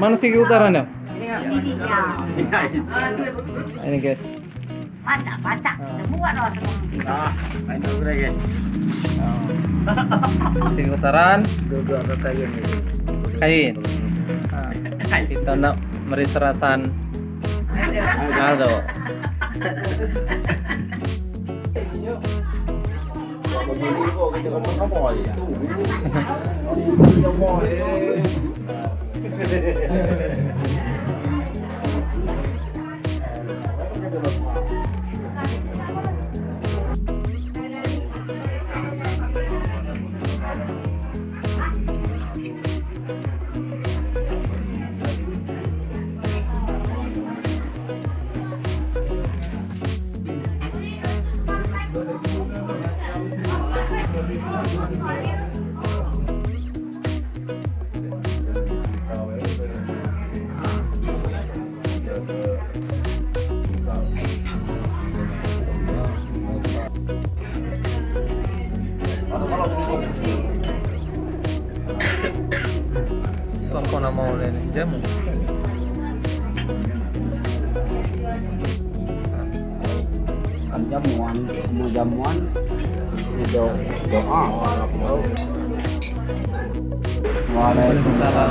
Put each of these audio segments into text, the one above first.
Mana sih utaranya? Ini dia. Ini guys. Pacak, pacak. Semua doa semua. Ah, main dulu guys. Sing utaran kain. Ah, kita nak meriserasan Aldo. Kau Gracias. Waalaikumsalam.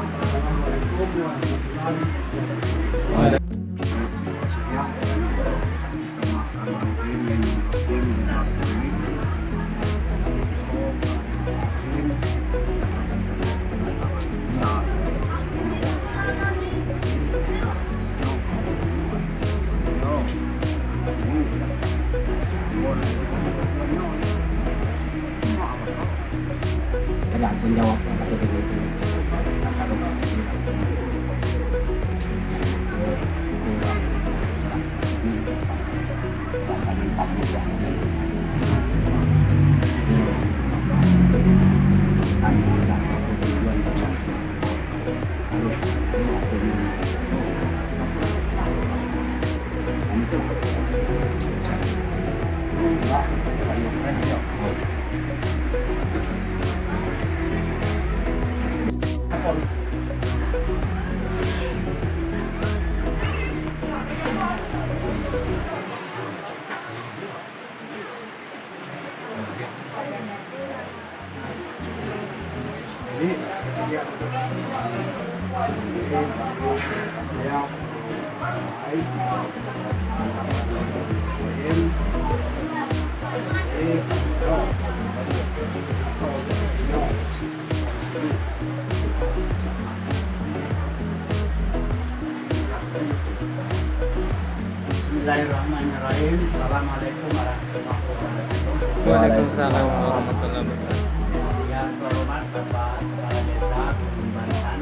Assalamualaikum warahmatullahi wabarakatuh. Sama. Ada penjawab Bismillahirrahmanirrahim. Assalamualaikum warahmatullahi wabarakatuh. Yang terhormat Bapak Kepala Desa Bantan,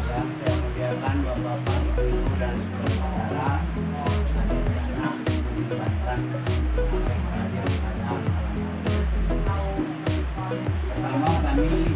yang saya muliakan Bapak, Ibu, dan saudara anak-anak Bantan. Pertama kami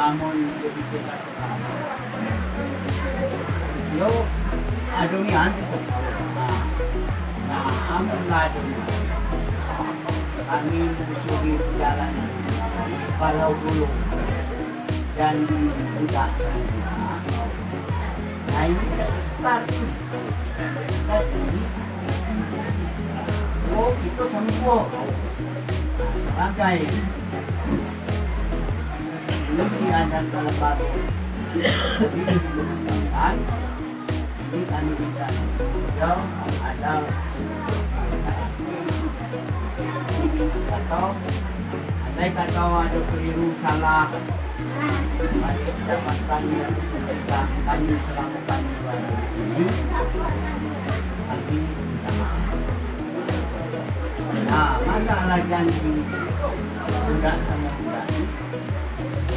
amon kita yo adunian nah nah amon ladun kami menyusuri perjalanan Palau dulu dan tidak nah ini oh itu semua. Sebagai Lucia dan dilakukan ini kami tidak jauh ada atau andai kata ada keliru salah mari dapat kami kita kami selama di sini nah masalah janji budak sama budak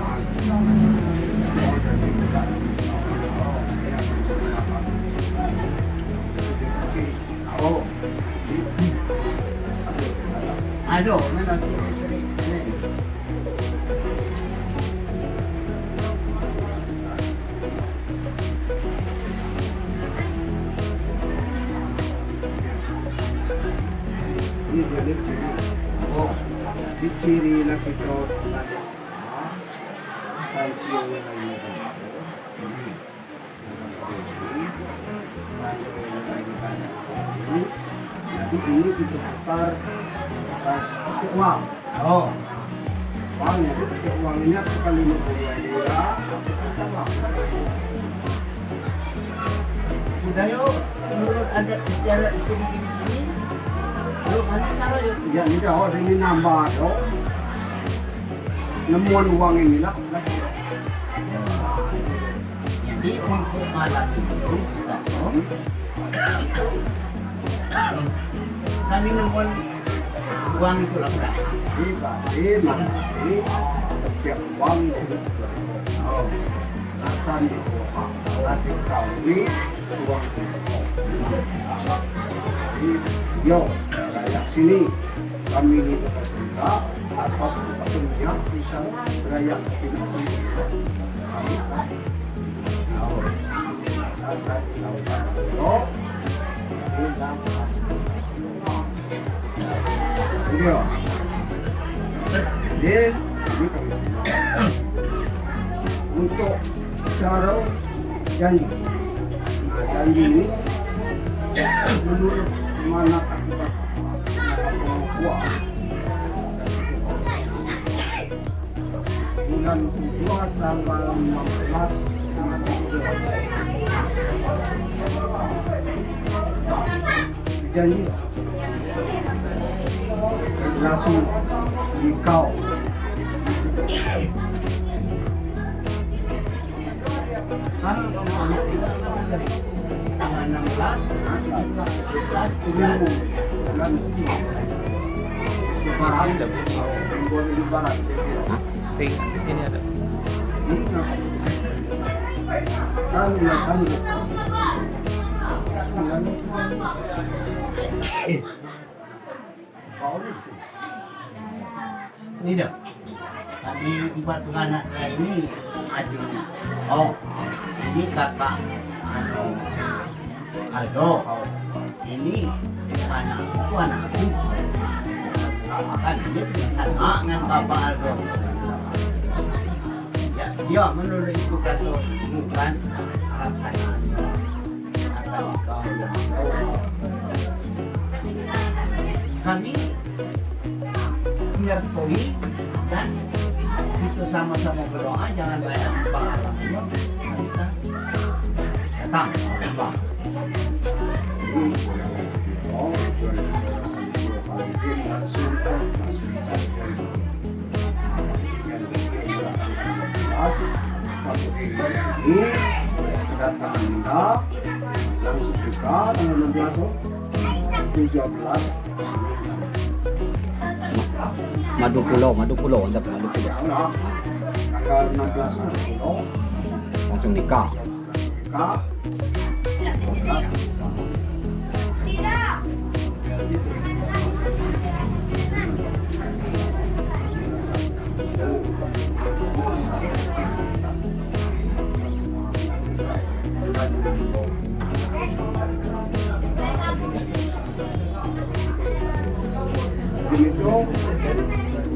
Ini Oh. Jadi ini putar pas pakai uang. oh. Uangnya itu pakai uangnya sekali lima puluh uang. Udah yuk, menurut adat istiadat itu di sini. Yuk, masih salah yuk. Ya ini dah orang ini nambah dong. Nemuan uang ini lah. Jadi untuk malam itu kita kami nemuan uang itu lah udah. Berarti nanti setiap uang oh, alasan itu nanti kami uang yo, rakyat sini kami ini bercerita atau petunjuk bisa rakyat sini. Kami tahu. Jadi, untuk cara janji. Nah, janji ini menurut mana akibat kuat bulan kedua tanggal 16 janji langsung di kau Kalau kamu ambil tinggal kamu dari tanggal 16, 17, Tujuh bulan Lebaran. Bulan lebaran. Ting, di sini ada. Kan ya sanggup. Ini dah. Tadi ibarat anak ini adik. Oh, ini kakak Ado. Aldo. Ini anakku anakku. Kan dia sama dengan bapak Aldo. Ya, dia menurut itu kata bukan laksanaannya akan kau Kami menyertai dan itu sama-sama berdoa jangan banyak pahalanya kita datang sembah ini kedatangan kita langsung kita tanggal 16 oh. 17 Madu Pulau, Madu Pulau, untuk Madu Pulau. ya udah tanggal 16 Maret Pulau Langsung nikah. kita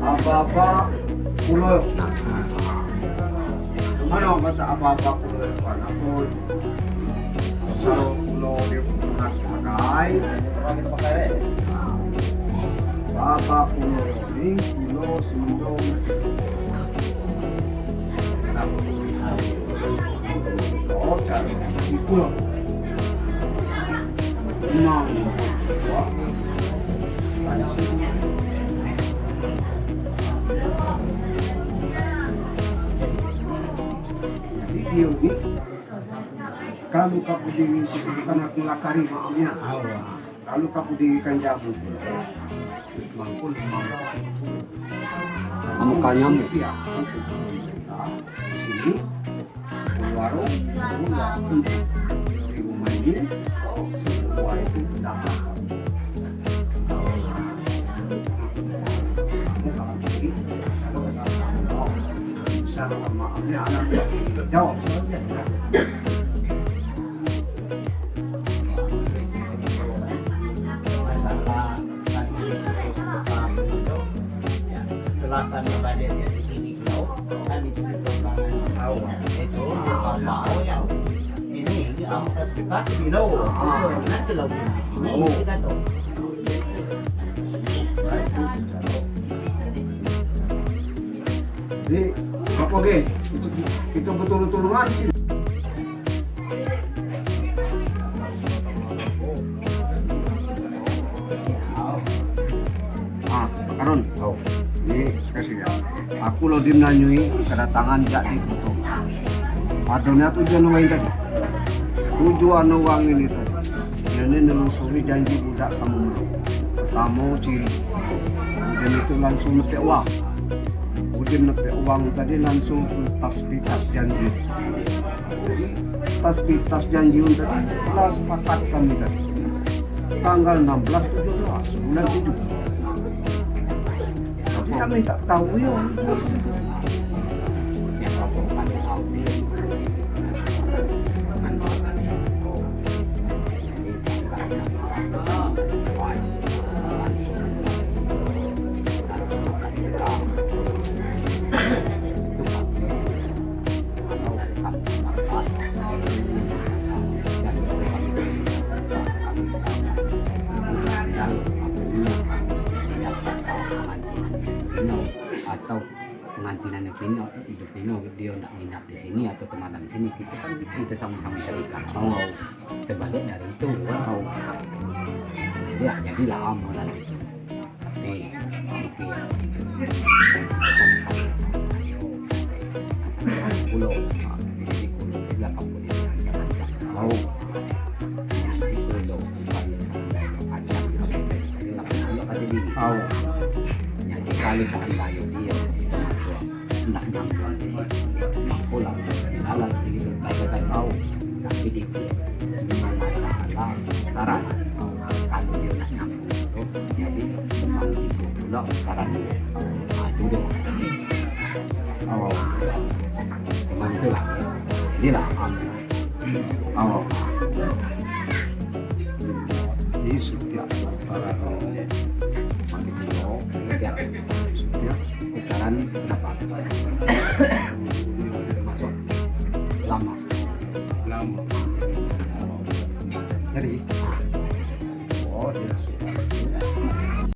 apa-apa pulau mana kata apa-apa pulau karena pun kalau pulau dia pernah pakai apa pulau ini pulau sindong Oh, cari di pulau. Kalau kamu di sekitar aku lakari maafnya. Kalau kamu di kanjabu. Mangkul Kamu kanyamu. Iya. Nah, di sini di warung semua di rumah ini semua itu dapat. Kamu kalau pergi, kalau sama bisa maafnya anak ke Bino nanti lo di sini kita tuh Jadi, apa ge? Itu kita betul-betul sih. Ah, Karun. Oh. Ini kasih ya. Aku lo dim nanyui kedatangan jadi itu. Adanya tujuan uang tadi. Tujuan uang ini tadi. Ini nelusuri janji budak sama mulut. Pertama ciri. Dan itu langsung nepek uang. Udin nepek uang tadi langsung tas janji. Jadi tas tas janji tadi telah sepakat kami tadi. Tanggal 16 17 bulan 7 tapi kami tak tahu ya sini kita kan kita sama-sama terikat Allah oh. sebagian dari itu wow ya jadi amalan itu nih mikir pulau mau Oh, jadi kali sampai blok sekarang ini maju dia oh cuman itu lah ini lah oh jadi setiap para setiap setiap ukuran berapa